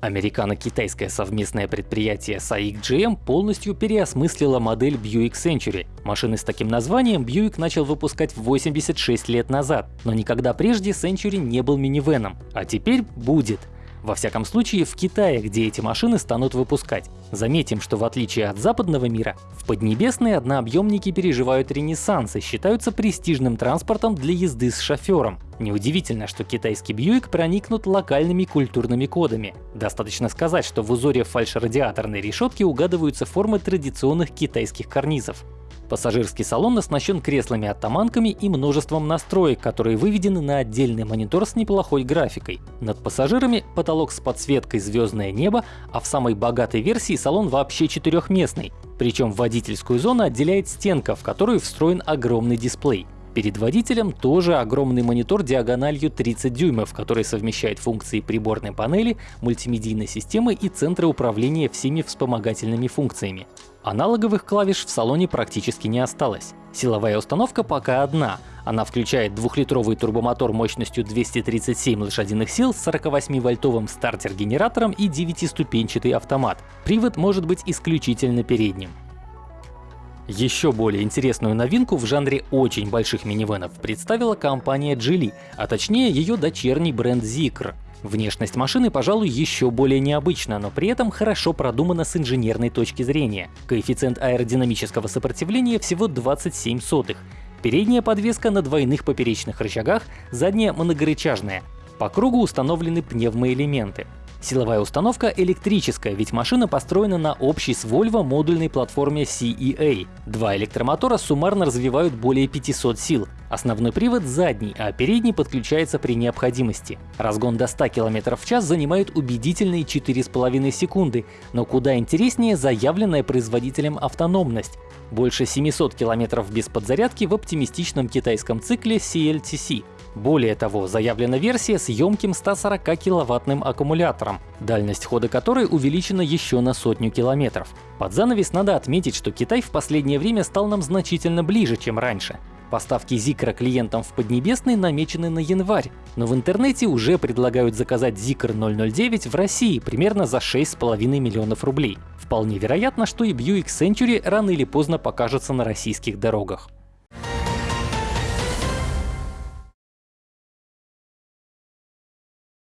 Американо-китайское совместное предприятие SAIC GM полностью переосмыслило модель Buick Century. Машины с таким названием Buick начал выпускать 86 лет назад, но никогда прежде Century не был минивеном, а теперь будет. Во всяком случае, в Китае, где эти машины станут выпускать. Заметим, что в отличие от западного мира, в Поднебесной однообъемники переживают ренессанс и считаются престижным транспортом для езды с шофером. Неудивительно, что китайский Бьюик проникнут локальными культурными кодами. Достаточно сказать, что в узоре фальшрадиаторной решетки угадываются формы традиционных китайских карнизов. Пассажирский салон оснащен креслами-оттаманками и множеством настроек, которые выведены на отдельный монитор с неплохой графикой. Над пассажирами потолок с подсветкой «Звездное небо», а в самой богатой версии салон вообще четырехместный. Причем водительскую зону отделяет стенка, в которую встроен огромный дисплей. Перед водителем тоже огромный монитор диагональю 30 дюймов, который совмещает функции приборной панели, мультимедийной системы и центра управления всеми вспомогательными функциями. Аналоговых клавиш в салоне практически не осталось. Силовая установка пока одна. Она включает двухлитровый турбомотор мощностью 237 лошадиных сил с 48-вольтовым стартер-генератором и 9-ступенчатый автомат. Привод может быть исключительно передним. Еще более интересную новинку в жанре очень больших минивенов представила компания Geely, а точнее ее дочерний бренд Zikr. Внешность машины, пожалуй, еще более необычна, но при этом хорошо продумана с инженерной точки зрения. Коэффициент аэродинамического сопротивления всего 27 сотых. Передняя подвеска на двойных поперечных рычагах, задняя моногорычажная. По кругу установлены пневмоэлементы. Силовая установка электрическая, ведь машина построена на общей с Volvo модульной платформе CEA. Два электромотора суммарно развивают более 500 сил. Основной привод задний, а передний подключается при необходимости. Разгон до 100 км в час занимает убедительные 4,5 секунды, но куда интереснее заявленная производителем автономность. Больше 700 км без подзарядки в оптимистичном китайском цикле CLTC. Более того, заявлена версия с емким 140 киловаттным аккумулятором, дальность хода которой увеличена еще на сотню километров. Под занавес надо отметить, что Китай в последнее время стал нам значительно ближе, чем раньше. Поставки Zikr клиентам в Поднебесной намечены на январь, но в интернете уже предлагают заказать Zikr 009 в России примерно за 6,5 миллионов рублей. Вполне вероятно, что и Buick Century рано или поздно покажется на российских дорогах.